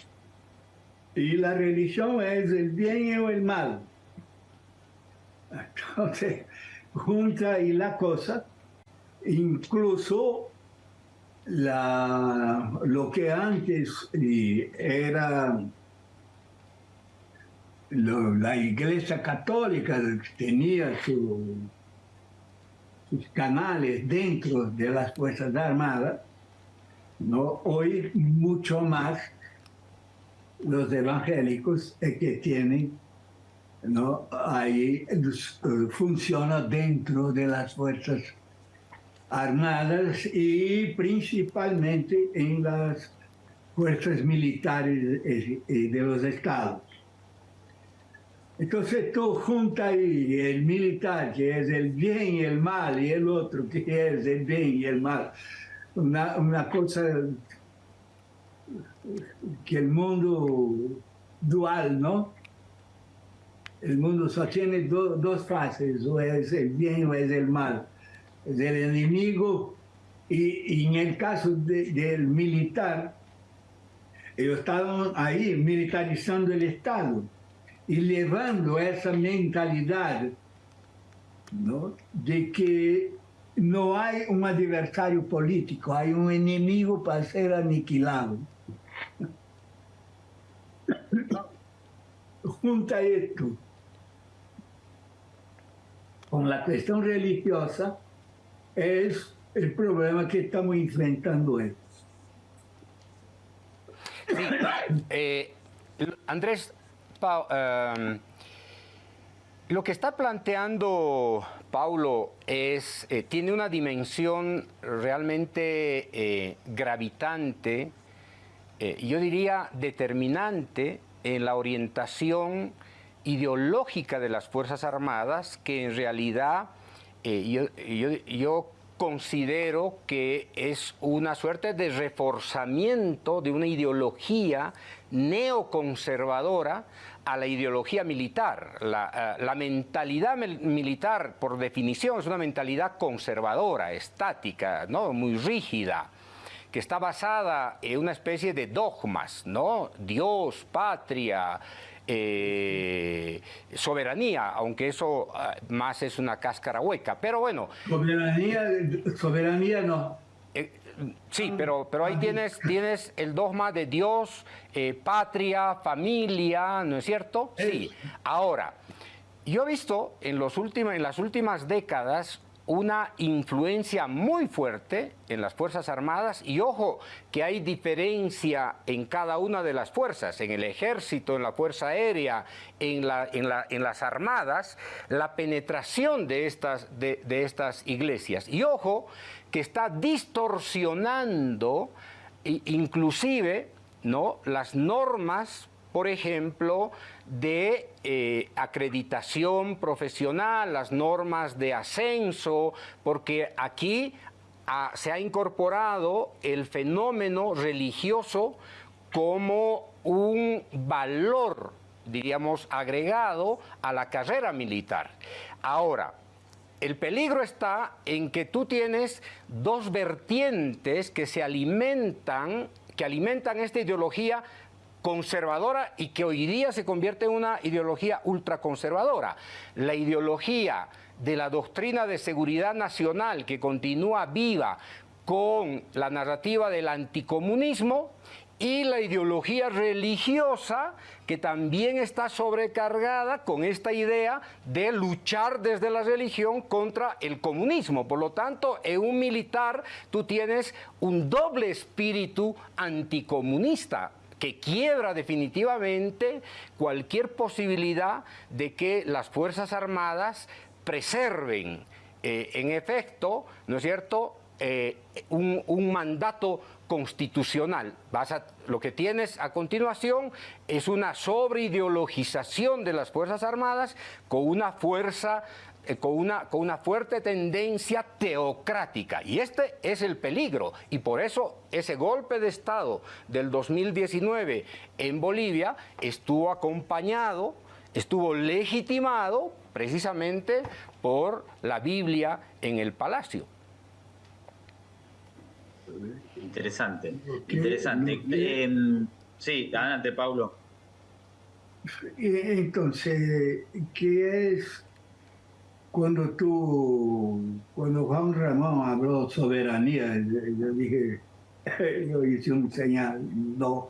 Y la religión es el bien y el mal. Entonces, junta y la cosa, incluso la, lo que antes era la Iglesia Católica tenía su sus canales dentro de las Fuerzas Armadas, ¿no? hoy mucho más los evangélicos que tienen, ¿no? ahí eh, funciona dentro de las Fuerzas Armadas y principalmente en las fuerzas militares eh, eh, de los estados. Entonces tú juntas ahí el militar, que es el bien y el mal, y el otro, que es el bien y el mal. Una, cosa que el mundo dual, ¿no? El mundo solo tiene dos fases, o es el bien o es el mal. Es el enemigo y en el caso del militar, ellos estaban ahí militarizando el Estado y llevando esa mentalidad de que no hay un adversario político, hay un enemigo para ser aniquilado. <laughs> Junta esto con la cuestión religiosa, es el problema que estamos enfrentando hoy. Eh, Andrés, Em, lo que está planteando Paulo es, eh, tiene una dimensión realmente eh, gravitante, eh, yo diría determinante en la orientación ideológica de las Fuerzas Armadas que en realidad eh, yo, considero que es una suerte de reforzamiento de una ideología neoconservadora a la ideología militar. La, eh, mentalidad militar, por definición, es una mentalidad conservadora, estática, ¿no? muy rígida que está basada en una especie de dogmas, ¿no? Dios, patria, eh, soberanía, aunque eso ah, más es una cáscara hueca. Pero bueno. Soberanía, soberanía no. Eh, sí, pero, pero ahí tienes, tienes el dogma de Dios, eh, patria, familia, ¿no es cierto? Sí. Ahora, yo he visto en, los últimos, en las últimas décadas una influencia muy fuerte en las Fuerzas Armadas y ojo que hay diferencia en cada una de las fuerzas, en el ejército, en la Fuerza Aérea, en, la, en, las armadas, la penetración de estas, iglesias. Y ojo que está distorsionando inclusive las normas por ejemplo, de eh, acreditación profesional, las normas de ascenso, porque aquí ah, se ha incorporado el fenómeno religioso como un valor, diríamos, agregado a la carrera militar. Ahora, el peligro está en que tú tienes dos vertientes que se alimentan, que alimentan esta ideología conservadora y que hoy día se convierte en una ideología ultraconservadora. La ideología de la doctrina de seguridad nacional que continúa viva con la narrativa del anticomunismo y la ideología religiosa que también está sobrecargada con esta idea de luchar desde la religión contra el comunismo. Por lo tanto, en un militar tú tienes un doble espíritu anticomunista que quiebra definitivamente cualquier posibilidad de que las Fuerzas Armadas preserven, eh, en efecto, ¿no es cierto?, eh, un, mandato constitucional. lo que tienes a continuación es una sobreideologización de las Fuerzas Armadas con una fuerza con, una, con una fuerte tendencia teocrática. Y este es el peligro. Y por eso ese golpe de Estado del 2019 en Bolivia estuvo acompañado, estuvo legitimado precisamente por la Biblia en el palacio. Interesante, interesante. Em, sí, adelante, Pablo. Entonces, ¿qué es cuando tú, cuando Juan Ramón habló soberanía, yo dije, <laughs> yo hice un señal, no.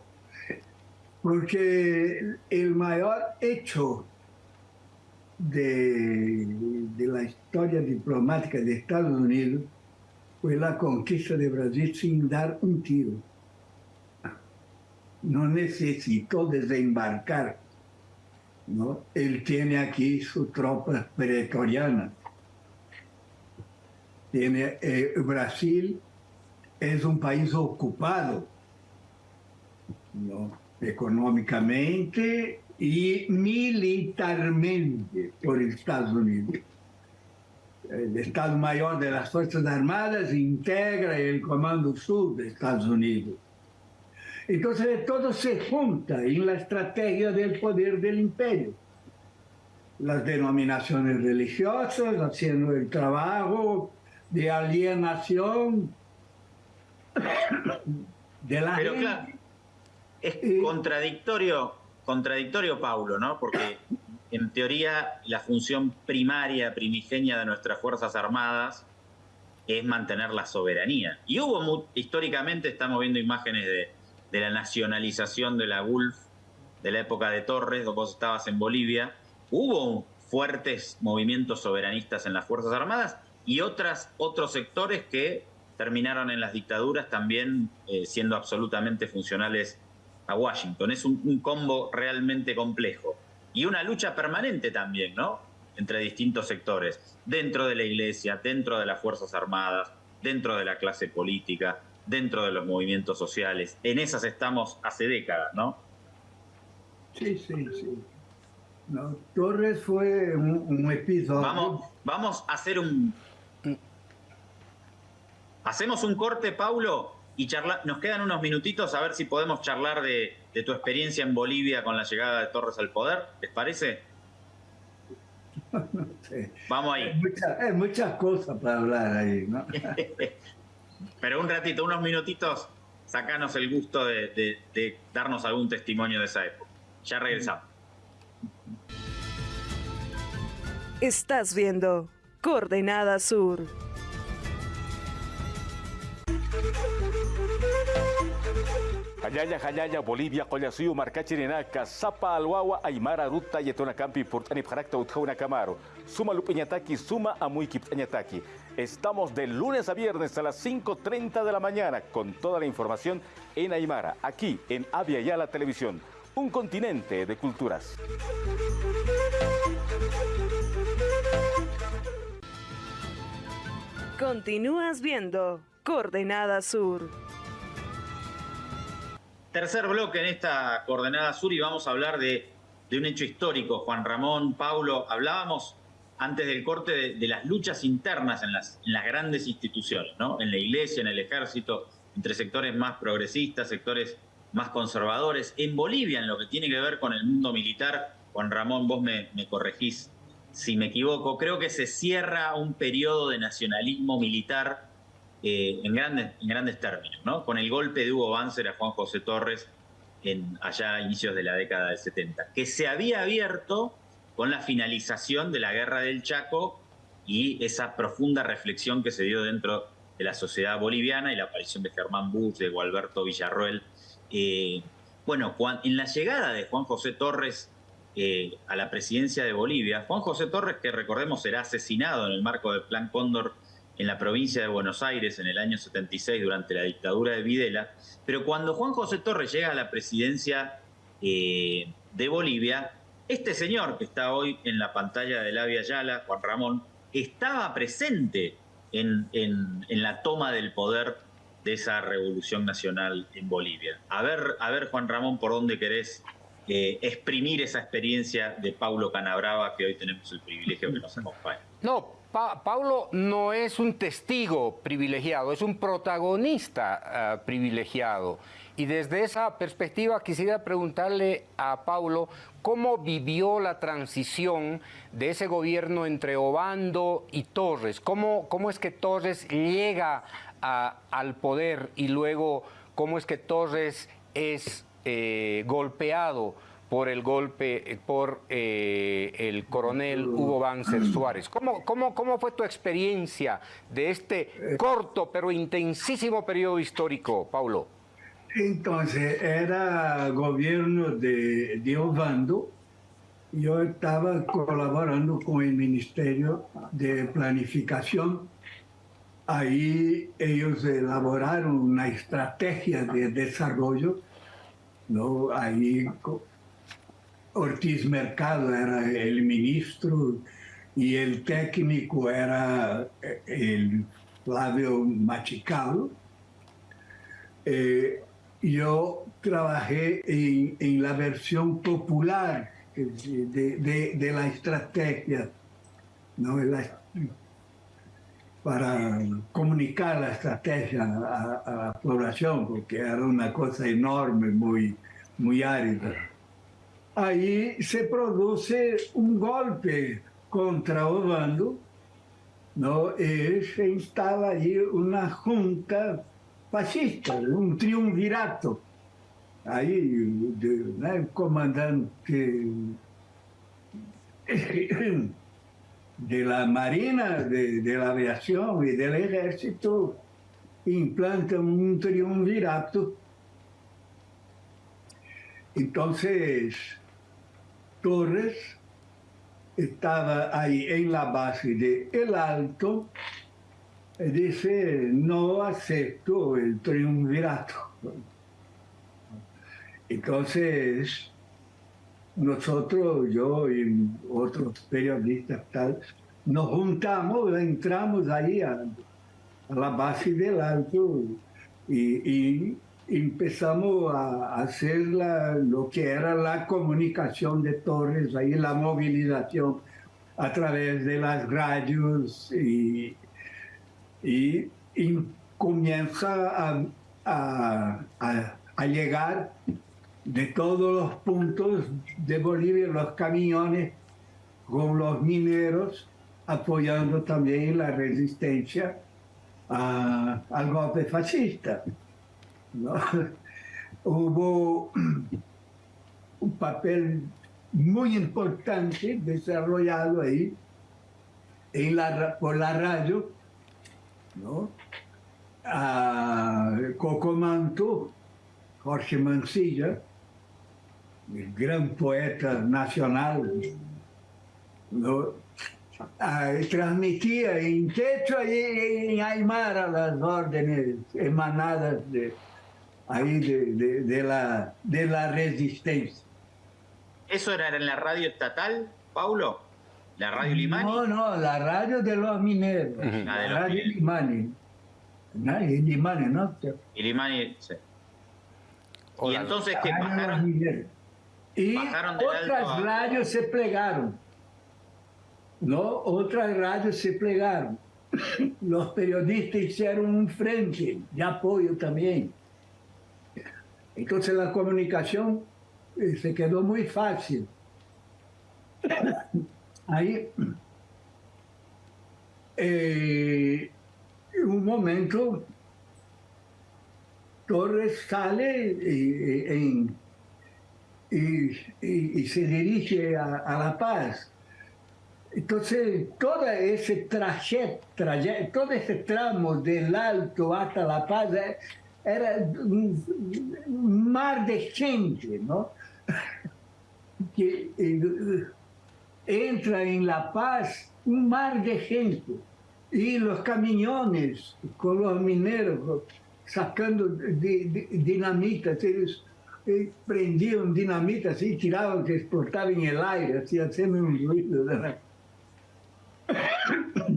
Porque el mayor hecho de, de la historia diplomática de Estados Unidos fue la conquista de Brasil sin dar un tiro. No necesitó desembarcar ¿no? Él tiene aquí su tropa pretoriana. Tiene, eh, Brasil es un país ocupado, ¿no? económicamente y militarmente por Estados Unidos. El Estado Mayor de las Fuerzas Armadas integra el Comando Sur de Estados Unidos. Entonces todo se junta en la estrategia del poder del imperio. Las denominaciones religiosas haciendo el trabajo de alienación de la Pero claro, es contradictorio, contradictorio, Paulo, ¿no? Porque en teoría la función primaria, primigenia de nuestras Fuerzas Armadas es mantener la soberanía. Y hubo, históricamente, estamos viendo imágenes de de la nacionalización de la Gulf, de la época de Torres, vos estabas en Bolivia, hubo fuertes movimientos soberanistas en las Fuerzas Armadas y otras, otros sectores que terminaron en las dictaduras también eh, siendo absolutamente funcionales a Washington. Es un, combo realmente complejo. Y una lucha permanente también, ¿no? Entre distintos sectores, dentro de la iglesia, dentro de las Fuerzas Armadas, dentro de la clase política dentro de los movimientos sociales. En esas estamos hace décadas, ¿no? Sí, sí, sí. No, Torres fue un, episodio. Vamos, vamos a hacer un. Hacemos un corte, Paulo, y charla... nos quedan unos minutitos a ver si podemos charlar de, tu experiencia en Bolivia con la llegada de Torres al poder. ¿Les parece? <laughs> Vamos ahí. Hay, muchas cosas para hablar ahí, ¿no? <laughs> Pero un ratito, unos minutitos, sacanos el gusto de, de darnos algún testimonio de esa época. Ya regresamos. Estás viendo Coordenada Sur. Hayaya, Hayaya, Bolivia, Collasuyo, Marcachirenaca, Zapa, Alwawa, Aymara, Ruta, Yetona Campi, Portani, Parakta, Utjauna, Camaro. Suma Lupiñataki, Suma Amuiki, Añataki. Estamos de lunes a viernes a las 5.30 de la mañana con toda la información en Aymara, aquí en Avia Yala Televisión, un continente de culturas. Continúas viendo Coordenada Sur. Tercer bloque en esta Coordenada Sur y vamos a hablar de, un hecho histórico. Juan Ramón, Paulo, hablábamos antes del corte de, las luchas internas en las, grandes instituciones, ¿no? en la iglesia, en el ejército, entre sectores más progresistas, sectores más conservadores. En Bolivia, en lo que tiene que ver con el mundo militar, Juan Ramón, vos me, me corregís si me equivoco, creo que se cierra un periodo de nacionalismo militar eh, en, grandes, en grandes términos, ¿no? Con el golpe de Hugo Banzer a Juan José Torres en, allá a inicios de la década del 70, que se había abierto con la finalización de la guerra del Chaco y esa profunda reflexión que se dio dentro de la sociedad boliviana y la aparición de Germán Bush, de Gualberto Villarroel. Eh, bueno, en la llegada de Juan José Torres eh, a la presidencia de Bolivia. Juan José Torres, que recordemos será asesinado en el marco del Plan Cóndor en la provincia de Buenos Aires en el año 76 durante la dictadura de Videla, pero cuando Juan José Torres llega a la presidencia eh, de Bolivia, este señor que está hoy en la pantalla de Via Yala, Juan Ramón, estaba presente en, la toma del poder de esa revolución nacional en Bolivia. A ver, a ver, Juan Ramón, por dónde querés eh, exprimir esa experiencia de Paulo Canabrava, que hoy tenemos el privilegio que nos. No, Paulo no es un testigo privilegiado, es un protagonista ah, privilegiado. Y desde esa perspectiva quisiera preguntarle a Paulo cómo vivió la transición de ese gobierno entre Obando y Torres. ¿Cómo, cómo es que Torres llega al poder y luego cómo es que Torres es eh, golpeado por el golpe, eh, por eh, el coronel Hugo Banzer Suárez. ¿Cómo, cómo, ¿Cómo fue tu experiencia de este corto pero intensísimo periodo histórico, Paulo? Entonces, era gobierno de, de Obando. Yo estaba colaborando con el Ministerio de Planificación. Ahí ellos elaboraron una estrategia de desarrollo ¿no? Ahí Ortiz Mercado era el ministro y el técnico era eh, el Flavio Machicalo. Eh, yo trabajé en, la versión popular de, la estrategia, ¿no? para comunicar la estrategia a, la población, porque era una cosa enorme, muy, muy árida. Ahí se produce un golpe contra Obando, ¿no? y se instala allí una junta fascista, un triunvirato. Ahí el comandante <clears throat> de la Marina, de, la aviación y del ejército implantan un triunvirato. Entonces, Torres estaba ahí en la base de El Alto dice, no acepto el triunvirato. Entonces, nosotros, yo y otros periodistas, tal, nos juntamos, entramos ahí a, la base del alto y, empezamos a hacer lo que era la comunicación de Torres, ahí la movilización a través de las radios y, y, comienza a, a, llegar de todos los puntos de Bolivia los camiones con los mineros apoyando también la resistencia al golpe fascista. <laughs> Hubo un papel muy importante desarrollado ahí en la, por la radio, ¿no? A Cocomanto, Jorge Mancilla, el gran poeta nacional, ¿no? transmitía en quechua y en aymara las órdenes emanadas de, ahí de, la, de la resistencia. ¿Eso era en la radio estatal, Paulo? ¿La radio Limani? No, no, la radio de los mineros. La, radio Limani. Limani, ¿no? Y Limani, sí. Y entonces que bajaron, y otras radios se plegaron. ¿no? Otras radios se plegaron. <coughs> Los periodistas hicieron un frente de apoyo también. Entonces la comunicación eh, se quedó muy fácil. <coughs> En eh, un momento, Torres sale eh, y, se dirige a, La Paz. Entonces, todo ese trajet, todo ese tramo del Alto hasta La Paz era un mar de gente, ¿no? <laughs> Que eh, entra en La Paz un mar de gente y los camiones con los mineros sacando dinamita, ellos eh, prendían dinamita así, tiraban que explotaba en el aire, así haciendo un ruido. <coughs>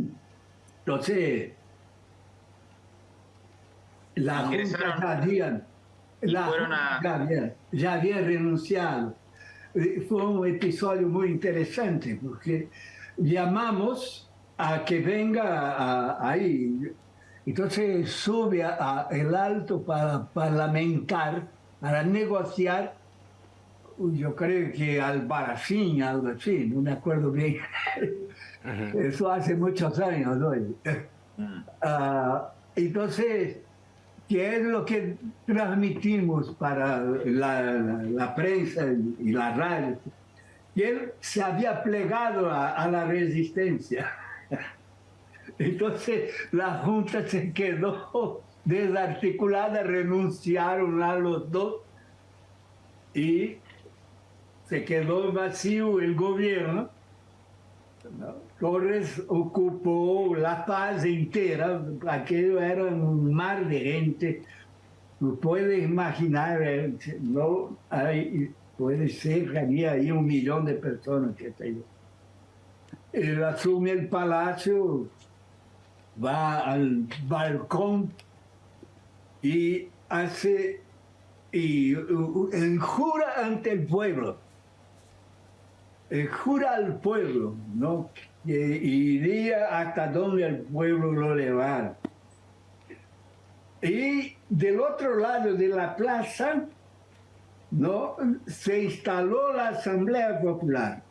Entonces, la Junta ya había, ya, había, renunciado. Eh, fue un episodio muy interesante porque llamamos a que venga ahí. Entonces sube a, el alto para parlamentar, para negociar, yo creo que al Baracín, algo así, no me acuerdo bien. Eso hace muchos años, ¿no? Mm. Ah, entonces, ¿qué es lo que transmitimos para la, prensa y la radio? Que él se había plegado a, la resistencia. <laughs> Entonces, la Junta se quedó desarticulada, renunciaron a los dos y se quedó vacío el gobierno. Torres ocupó La Paz entera, aquello era un mar de gente. No puedes imaginar, eh, no hay, puede ser que había ahí un millón de personas que ahí. Él asume el palacio, va al balcón y hace, y jura ante el pueblo, jura al pueblo, ¿no? Iría hasta donde el pueblo lo llevara. Y del otro lado de la plaza, ¿no? se instaló la Asamblea Popular.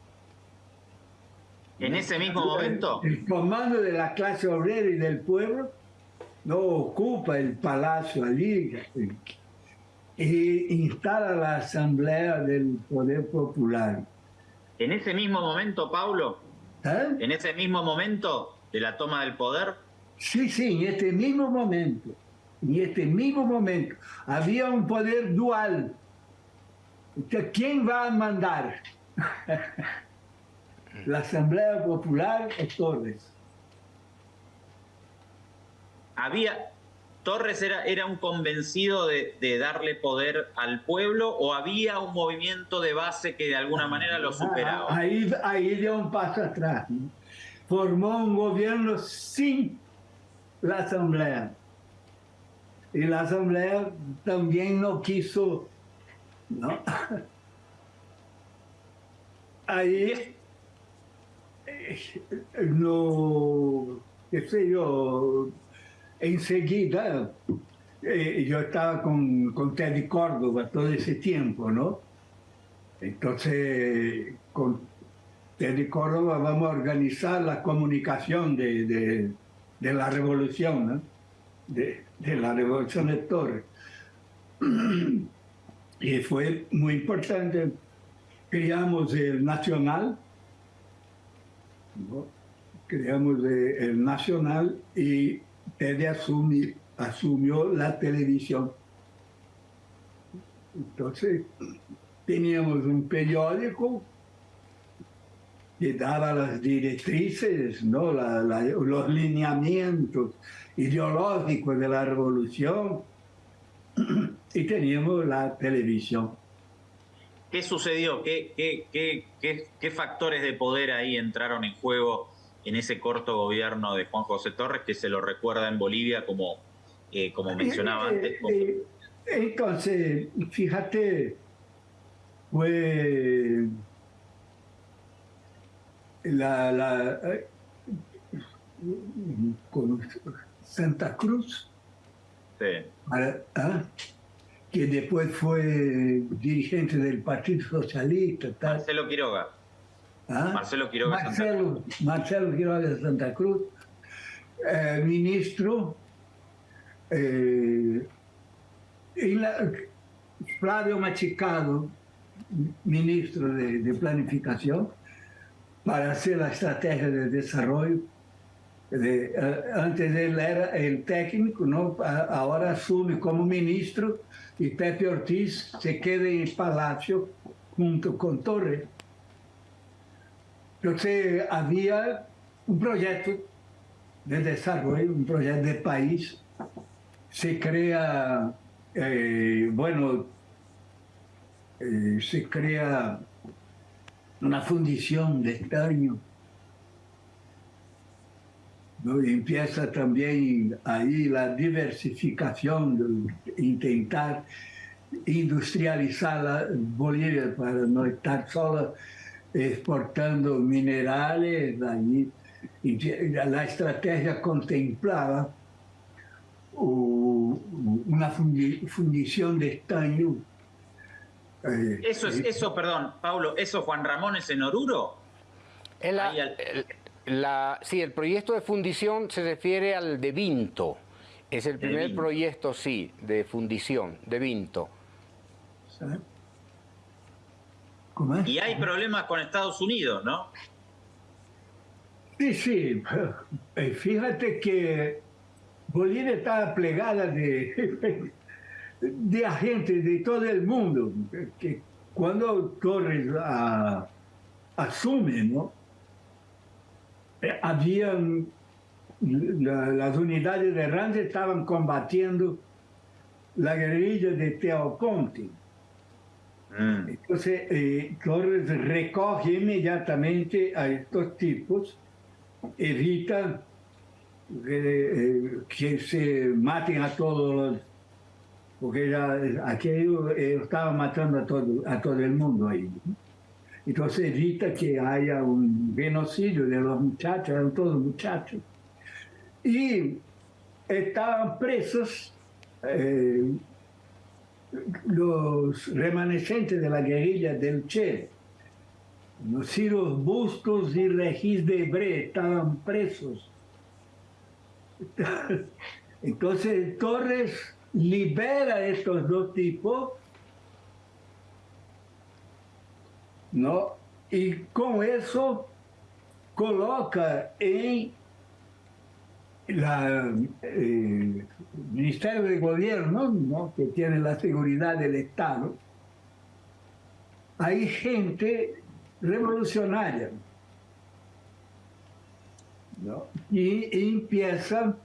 ¿En ese mismo momento? El comando de la clase obrera y del pueblo no ocupa el palacio allí e instala la Asamblea del Poder Popular. En ese mismo momento, Pablo, ¿Eh? ¿En ese mismo momento de la toma del poder? Sí, sí, en este mismo momento. En este mismo momento. Había un poder dual. ¿Quién va a mandar? <laughs> ¿La Asamblea Popular o Torres? Había, ¿Torres era, era un convencido de, de, darle poder al pueblo o había un movimiento de base que de alguna manera lo superaba? Ahí, ahí dio un paso atrás. Formó un gobierno sin la asamblea. y la Asamblea también no quiso, ¿no? <laughs> Ahí eh, no, qué sé yo, enseguida eh, yo estaba con, con Teddy Córdoba todo ese tiempo, ¿no? Entonces, con Teddy Córdoba vamos a organizar la comunicación de, de, la revolución, ¿no? de, de, la revolución de Torres. <clears throat> y fue muy importante. Creamos el Nacional, ¿no? creamos el Nacional y Teddy asumió, asumió la televisión. Entonces, teníamos un periódico que daba las directrices, ¿no? Los lineamientos ideológicos de la revolución y teníamos la televisión. ¿Qué sucedió? ¿Qué, qué, qué, qué, factores de poder ahí entraron en juego en ese corto gobierno de Juan José Torres que se lo recuerda en Bolivia como, eh, como mencionaba antes? Eh, eh, entonces, fíjate, fue la, la con Santa Cruz, sí. ¿ah? que después fue dirigente del Partido Socialista. Tal. Marcelo Quiroga. ¿Ah? Marcelo Quiroga Marcelo, Santa Cruz. Marcelo Quiroga de Santa Cruz, eh, ministro. Eh, la, Flavio Machicado, ministro de, de Planificación, para hacer la estrategia de desarrollo. De, antes él era el técnico, ¿no? ahora asume como ministro y Pepe Ortiz se queda en el palacio junto con Torres. Entonces había un proyecto de desarrollo, un proyecto de país. Se crea, eh, bueno, eh, se crea una fundición de estaño. ¿no? Empieza también ahí la diversificación, de intentar industrializar la Bolivia para no estar solo exportando minerales. Ahí. La estrategia contemplaba una fundición de estaño eh, eso es, eso, perdón, Pablo, ¿eso Juan Ramón es en Oruro? La, sí, el proyecto de fundición se refiere al de Vinto. Es el primer proyecto, sí, de fundición, de Vinto. Y hay problemas con Estados Unidos, ¿no? Sí, sí. <laughs> Eh, fíjate que Bolivia está plegada de <laughs> de agentes de todo el mundo, que cuando Torres a, asume, ¿no? Eh, habían, las unidades de Rance estaban combatiendo la guerrilla de Teoponte. Mm. Entonces, eh, Torres recoge inmediatamente a estos tipos, evita eh, que se maten a todos los porque ya, aquello eh, estaba matando a todo, a todo el mundo ahí. Entonces evita que haya un genocidio de los muchachos, eran todos muchachos. Y estaban presos los remanescentes de la guerrilla del Che. Los Ciros Bustos y Regis de Bre estaban presos. <laughs> Entonces Torres libera estos dos tipos, ¿no? Y con eso coloca en la eh, Ministerio de Gobierno, ¿no? que tiene la seguridad del Estado, hay gente revolucionaria. ¿no? Y empieza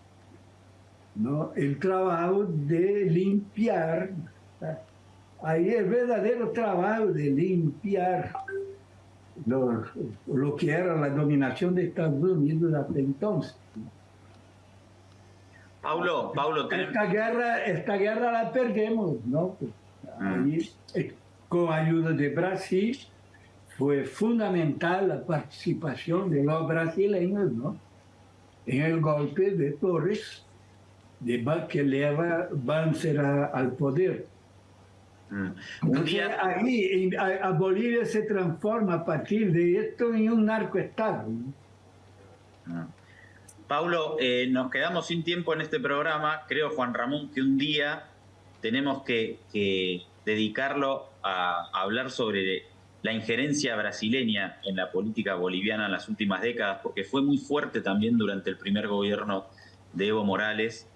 ¿no? el trabajo de limpiar, ahí el verdadero trabajo de limpiar lo, lo que era la dominación de Estados Unidos hasta entonces. Paulo, Paulo, esta guerra, esta guerra la perdemos, ¿no? Mm. Ahí, eh, con ayuda de Brasil fue fundamental la participación de los brasileños, ¿no? En el golpe de Torres, de que lleva Banzer a- al poder. Mm. Un Entonces, día, ahí en- a, a Bolivia se transforma a partir de esto en un narcoestado. ¿no? Mm. Paulo, eh, nos quedamos sin tiempo en este programa. Creo, Juan Ramón, que un día tenemos que, dedicarlo a, a hablar sobre la injerencia brasileña en la política boliviana en las últimas décadas, porque fue muy fuerte también durante el primer gobierno de Evo Morales.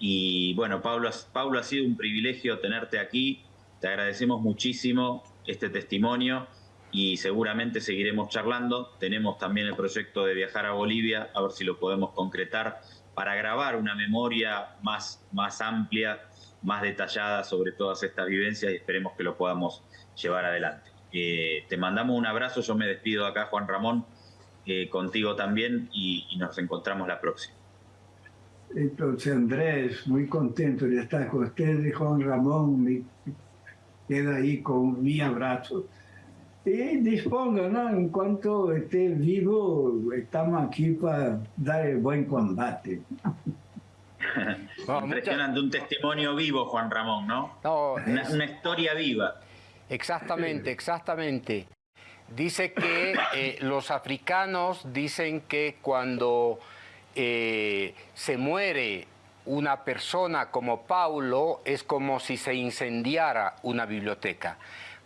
Y bueno, Pablo, Pablo, ha sido un privilegio tenerte aquí. Te agradecemos muchísimo este testimonio y seguramente seguiremos charlando. Tenemos también el proyecto de viajar a Bolivia, a ver si lo podemos concretar para grabar una memoria más, más amplia, más detallada sobre todas estas vivencias y esperemos que lo podamos llevar adelante. Eh, te mandamos un abrazo, yo me despido acá, Juan Ramón, eh, contigo también y, nos encontramos la próxima. Entonces, Andrés, muy contento de estar con ustedes, Juan Ramón, me queda ahí con mi abrazo. Y disponga, ¿no? En cuanto esté vivo, estamos aquí para dar el buen combate. <laughs> Muchas- Impresionante, un testimonio vivo, Juan Ramón, ¿no? no, Una, es- una historia viva. Exactamente, exactamente. Dice que eh, los africanos dicen que cuando eh, se muere una persona como Paulo es como si se incendiara una biblioteca.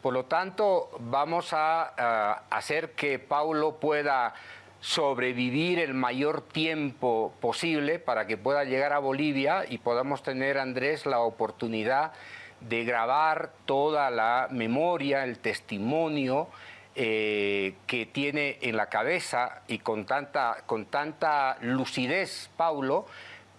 Por lo tanto, vamos a, a hacer que Paulo pueda sobrevivir el mayor tiempo posible para que pueda llegar a Bolivia y podamos tener, Andrés, la oportunidad de grabar toda la memoria, el testimonio eh, que tiene en la cabeza y con tanta, con tanta lucidez Paulo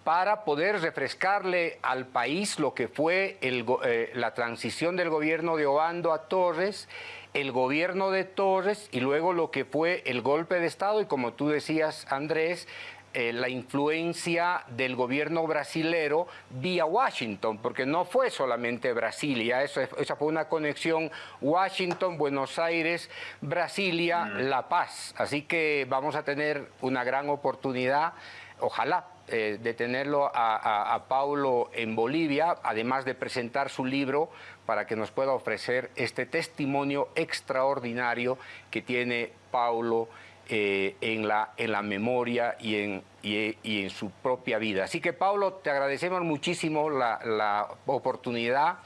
para poder refrescarle al país lo que fue el eh, la transición del gobierno de Obando a Torres, el gobierno de Torres y luego lo que fue el golpe de Estado y como tú decías, Andrés, eh, la influencia del gobierno brasilero vía Washington, porque no fue solamente Brasilia, eso, es- esa fue una conexión Washington, Buenos Aires, Brasilia, La Paz. Así que vamos a tener una gran oportunidad, ojalá, eh, de tenerlo a, Paulo en Bolivia, además de presentar su libro para que nos pueda ofrecer este testimonio extraordinario que tiene Paulo eh, en, la, en la memoria y en, y en su propia vida. Así que Paulo, te agradecemos muchísimo la, la oportunidad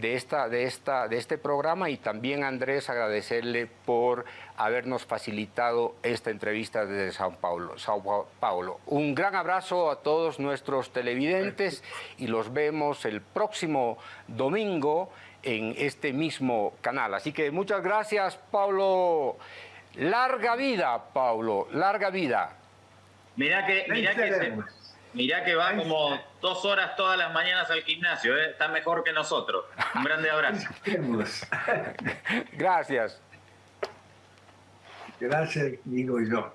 de, esta, de, esta, de este programa y también Andrés agradecerle por habernos facilitado esta entrevista desde Sao Paulo. Sao Paulo. Un gran abrazo a todos nuestros televidentes y los vemos el próximo domingo en este mismo canal. Así que muchas gracias, Paulo. Larga vida, Paulo, larga vida. Mirá que, mirá que, se- seremos. mirá que va como dos horas todas las mañanas al gimnasio, ¿eh? está mejor que nosotros. Un grande abrazo. <laughs> Gracias. Gracias, digo yo.